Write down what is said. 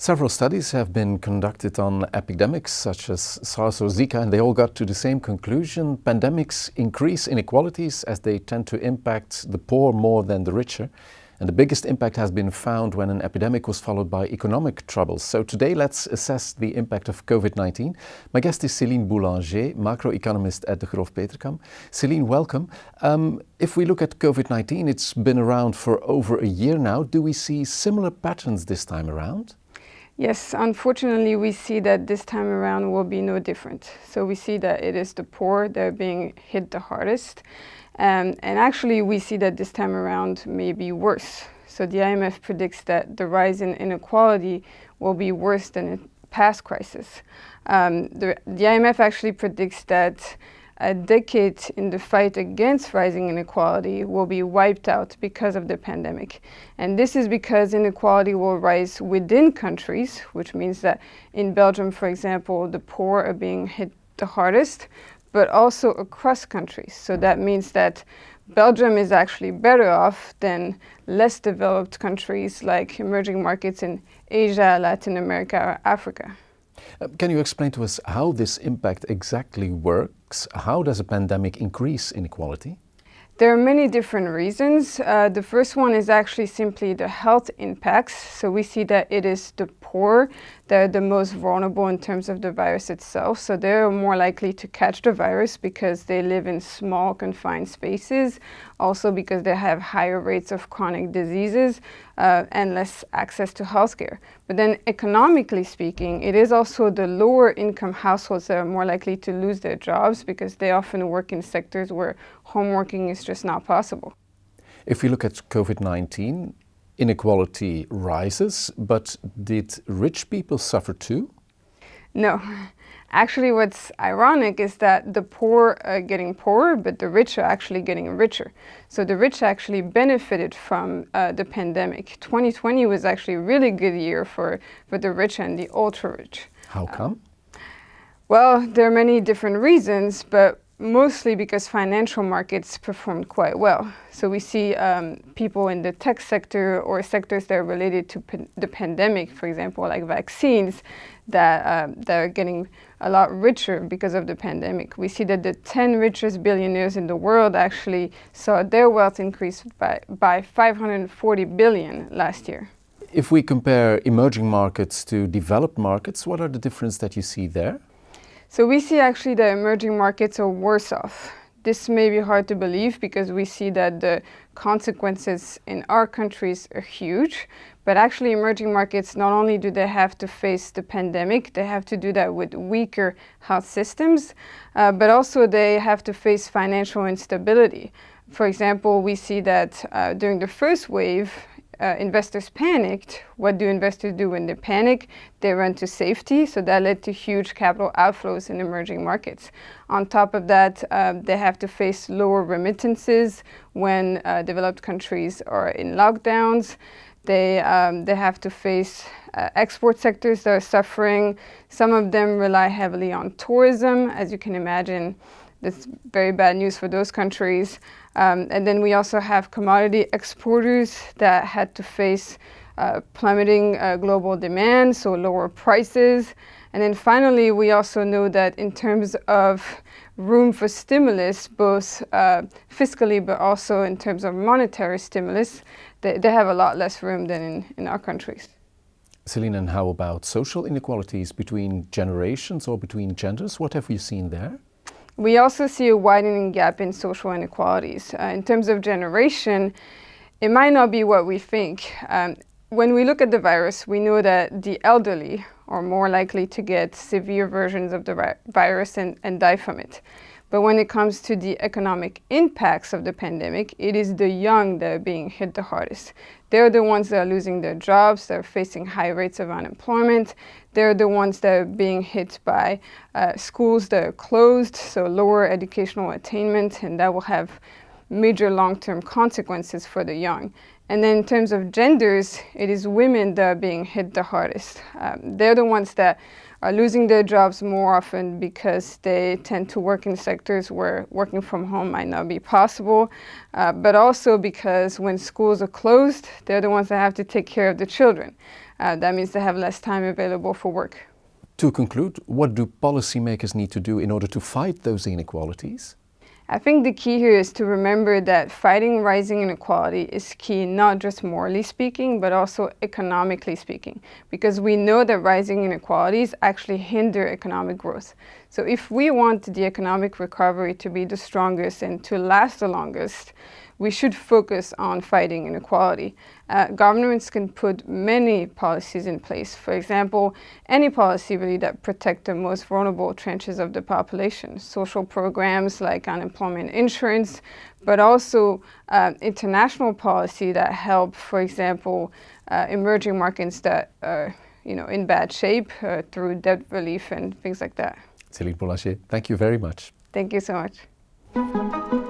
Several studies have been conducted on epidemics such as SARS or Zika and they all got to the same conclusion. Pandemics increase inequalities as they tend to impact the poor more than the richer. And the biggest impact has been found when an epidemic was followed by economic troubles. So today let's assess the impact of COVID-19. My guest is Céline Boulanger, macroeconomist at Degroof Petercam. Céline, welcome. Um, if we look at COVID-19, it's been around for over a year now. Do we see similar patterns this time around? Yes, unfortunately we see that this time around will be no different. So we see that it is the poor that are being hit the hardest. Um, and actually we see that this time around may be worse. So the IMF predicts that the rise in inequality will be worse than in past crisis. Um, the, the IMF actually predicts that a decade in the fight against rising inequality will be wiped out because of the pandemic. And this is because inequality will rise within countries, which means that in Belgium, for example, the poor are being hit the hardest, but also across countries. So that means that Belgium is actually better off than less developed countries like emerging markets in Asia, Latin America, or Africa. Uh, can you explain to us how this impact exactly works? How does a pandemic increase inequality? There are many different reasons. Uh, the first one is actually simply the health impacts. So we see that it is the poor that are the most vulnerable in terms of the virus itself. So they're more likely to catch the virus because they live in small confined spaces, also because they have higher rates of chronic diseases uh, and less access to healthcare. But then economically speaking, it is also the lower income households that are more likely to lose their jobs because they often work in sectors where home working is just not possible. If we look at COVID-19, inequality rises, but did rich people suffer too? No. Actually, what's ironic is that the poor are getting poorer, but the rich are actually getting richer. So the rich actually benefited from uh, the pandemic. 2020 was actually a really good year for, for the rich and the ultra-rich. How come? Uh, well, there are many different reasons, but mostly because financial markets performed quite well. So we see um, people in the tech sector or sectors that are related to the pandemic, for example, like vaccines, that, uh, that are getting a lot richer because of the pandemic. We see that the 10 richest billionaires in the world actually saw their wealth increase by, by 540 billion last year. If we compare emerging markets to developed markets, what are the differences that you see there? So we see actually the emerging markets are worse off. This may be hard to believe because we see that the consequences in our countries are huge, but actually emerging markets, not only do they have to face the pandemic, they have to do that with weaker health systems, uh, but also they have to face financial instability. For example, we see that uh, during the first wave, uh, investors panicked. What do investors do when they panic? They run to safety, so that led to huge capital outflows in emerging markets. On top of that, uh, they have to face lower remittances when uh, developed countries are in lockdowns. They, um, they have to face uh, export sectors that are suffering. Some of them rely heavily on tourism. As you can imagine, that's very bad news for those countries. Um, and then we also have commodity exporters that had to face uh, plummeting uh, global demand, so lower prices. And then finally, we also know that in terms of room for stimulus, both uh, fiscally but also in terms of monetary stimulus, they, they have a lot less room than in, in our countries. Celine, and how about social inequalities between generations or between genders? What have we seen there? We also see a widening gap in social inequalities. Uh, in terms of generation, it might not be what we think. Um, when we look at the virus, we know that the elderly are more likely to get severe versions of the virus and, and die from it. But when it comes to the economic impacts of the pandemic, it is the young that are being hit the hardest. They're the ones that are losing their jobs, they're facing high rates of unemployment. They're the ones that are being hit by uh, schools that are closed, so lower educational attainment, and that will have major long-term consequences for the young. And then in terms of genders, it is women that are being hit the hardest. Um, they're the ones that are losing their jobs more often because they tend to work in sectors where working from home might not be possible, uh, but also because when schools are closed, they're the ones that have to take care of the children. Uh, that means they have less time available for work. To conclude, what do policymakers need to do in order to fight those inequalities? I think the key here is to remember that fighting rising inequality is key not just morally speaking, but also economically speaking, because we know that rising inequalities actually hinder economic growth. So if we want the economic recovery to be the strongest and to last the longest, we should focus on fighting inequality. Uh, governments can put many policies in place. For example, any policy really that protect the most vulnerable trenches of the population. Social programs like unemployment insurance, but also uh, international policy that help, for example, uh, emerging markets that are you know, in bad shape uh, through debt relief and things like that. Céline Boulanger, thank you very much. Thank you so much.